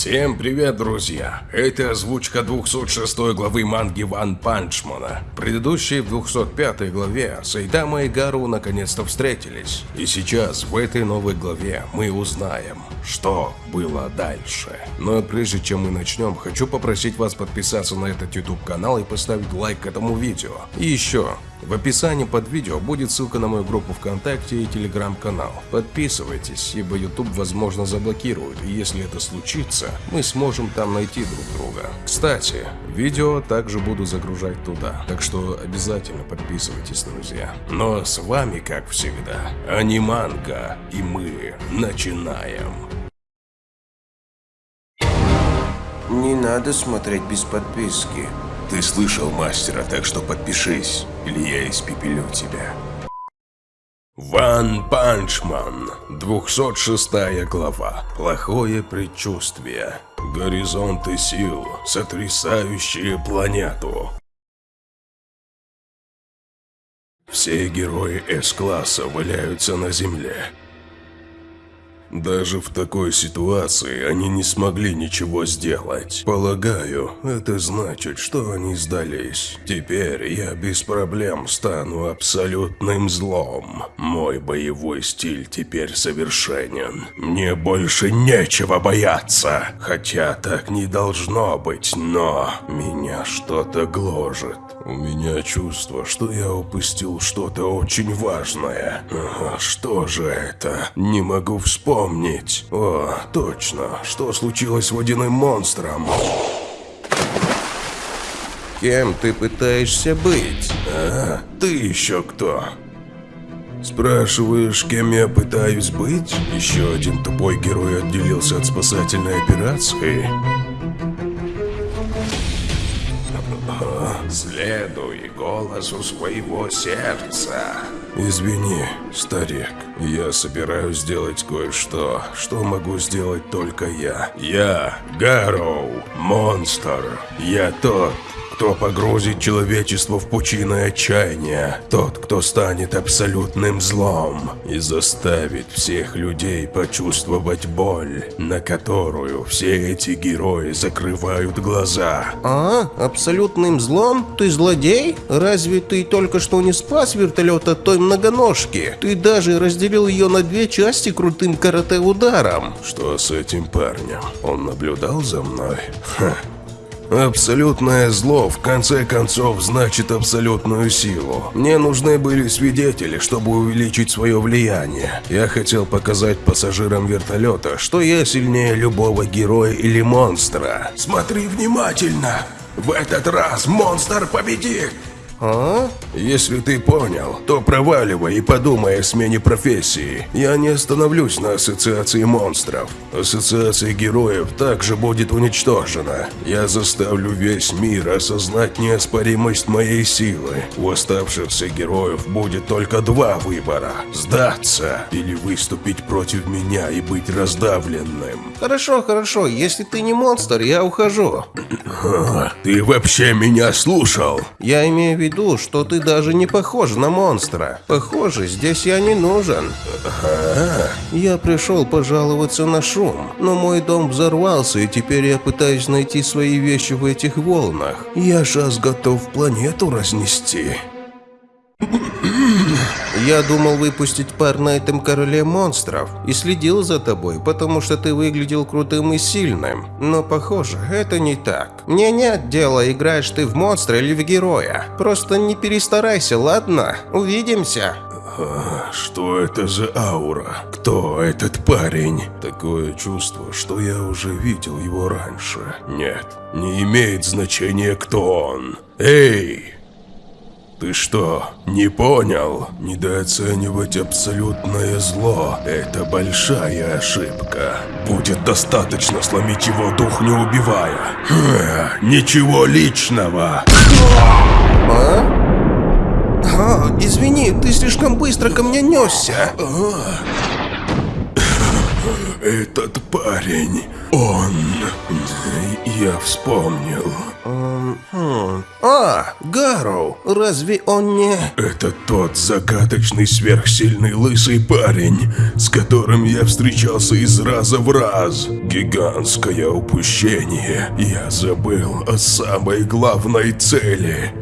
Всем привет, друзья! Это озвучка 206 главы манги Ван Панчмана. В 205 главе Сайдама и Гару наконец-то встретились. И сейчас, в этой новой главе, мы узнаем, что было дальше. Но прежде чем мы начнем, хочу попросить вас подписаться на этот YouTube канал и поставить лайк этому видео. И еще, в описании под видео будет ссылка на мою группу ВКонтакте и Телеграм-канал. Подписывайтесь, ибо YouTube возможно заблокирует, и если это случится, мы сможем там найти друг друга. Кстати, видео также буду загружать туда, так что обязательно подписывайтесь, друзья. Но с вами, как всегда, Аниманга, и мы начинаем. Не надо смотреть без подписки. Ты слышал мастера, так что подпишись, или я испепелю тебя. One Punch Man, 206 глава. Плохое предчувствие. Горизонты сил, сотрясающие планету. Все герои С-класса валяются на земле. Даже в такой ситуации они не смогли ничего сделать. Полагаю, это значит, что они сдались. Теперь я без проблем стану абсолютным злом. Мой боевой стиль теперь совершенен. Мне больше нечего бояться. Хотя так не должно быть, но меня что-то гложет. У меня чувство, что я упустил что-то очень важное. Что же это? Не могу вспомнить. О, точно. Что случилось с водяным монстром? Кем ты пытаешься быть? А, ты еще кто? Спрашиваешь, кем я пытаюсь быть? Еще один тупой герой отделился от спасательной операции? Следуй голосу своего сердца. Извини, старик, я собираюсь сделать кое-что, что могу сделать только я. Я Гарроу, монстр. Я тот, кто погрузит человечество в пучины отчаяния, тот, кто станет абсолютным злом и заставит всех людей почувствовать боль, на которую все эти герои закрывают глаза. А? Абсолютным злом? Ты злодей? Разве ты только что не спас вертолет от той многоножки? Ты даже разделил ее на две части крутым карате-ударом. Что с этим парнем? Он наблюдал за мной? Ха. Абсолютное зло, в конце концов, значит абсолютную силу. Мне нужны были свидетели, чтобы увеличить свое влияние. Я хотел показать пассажирам вертолета, что я сильнее любого героя или монстра. Смотри внимательно! В этот раз монстр победит! А? Если ты понял, то проваливай и подумай о смене профессии. Я не остановлюсь на ассоциации монстров. Ассоциация героев также будет уничтожена. Я заставлю весь мир осознать неоспоримость моей силы. У оставшихся героев будет только два выбора. Сдаться или выступить против меня и быть раздавленным. Хорошо, хорошо, если ты не монстр, я ухожу. Ты вообще меня слушал? Я имею в виду, что ты даже не похож на монстра. Похоже, здесь я не нужен. Я пришел пожаловаться на шум, но мой дом взорвался, и теперь я пытаюсь найти свои вещи в этих волнах. Я сейчас готов планету разнести. Я думал выпустить пар на этом короле монстров и следил за тобой, потому что ты выглядел крутым и сильным. Но похоже, это не так. Мне нет дела, играешь ты в монстра или в героя. Просто не перестарайся, ладно? Увидимся. А, Что это за аура? Кто этот парень? Такое чувство, что я уже видел его раньше. Нет, не имеет значения, кто он. Эй! Ты что, не понял? Недооценивать абсолютное зло – это большая ошибка. Будет достаточно сломить его дух, не убивая. Ха, Ничего личного. А? А, извини, ты слишком быстро ко мне несся. Этот парень, он... Я вспомнил. Хм. А, Гарроу, Разве он не... Это тот закаточный сверхсильный лысый парень, с которым я встречался из раза в раз. Гигантское упущение. Я забыл о самой главной цели.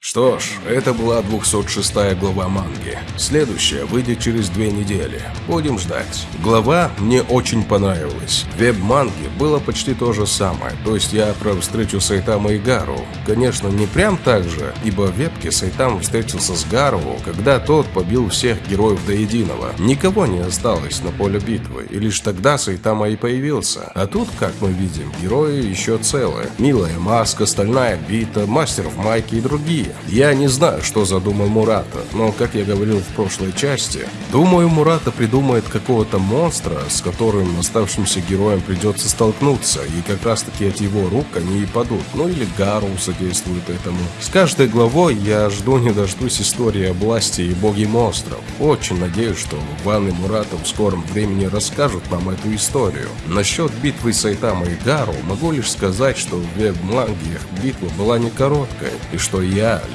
Что ж, это была 206 глава манги. Следующая выйдет через две недели. Будем ждать. Глава мне очень понравилась. В веб-манге было почти то же самое. То есть я про встречу Сайтама и Гару. Конечно, не прям так же, ибо в вебке Сайтама встретился с Гару, когда тот побил всех героев до единого. Никого не осталось на поле битвы, и лишь тогда Сайтама и появился. А тут, как мы видим, герои еще целые. Милая Маска, Стальная Бита, Мастер в Майке и другие. Я не знаю, что задумал Мурата, но, как я говорил в прошлой части, думаю, Мурата придумает какого-то монстра, с которым оставшимся героям придется столкнуться, и как раз таки от его рук они и падут, ну или Гару содействует этому. С каждой главой я жду не дождусь истории о власти и боге монстров. Очень надеюсь, что Ван и Мурата в скором времени расскажут нам эту историю. Насчет битвы Сайтама и Гару могу лишь сказать, что в веб-манге битва была не короткая, и что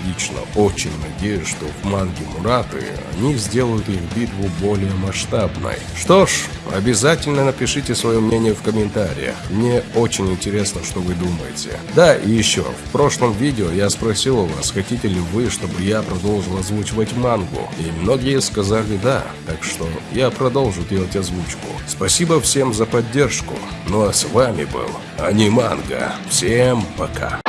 лично очень надеюсь, что в манге Мураты они сделают их битву более масштабной. Что ж, обязательно напишите свое мнение в комментариях. Мне очень интересно, что вы думаете. Да, и еще, в прошлом видео я спросил у вас, хотите ли вы, чтобы я продолжил озвучивать мангу. И многие сказали да, так что я продолжу делать озвучку. Спасибо всем за поддержку. Ну а с вами был Аниманга. Всем пока.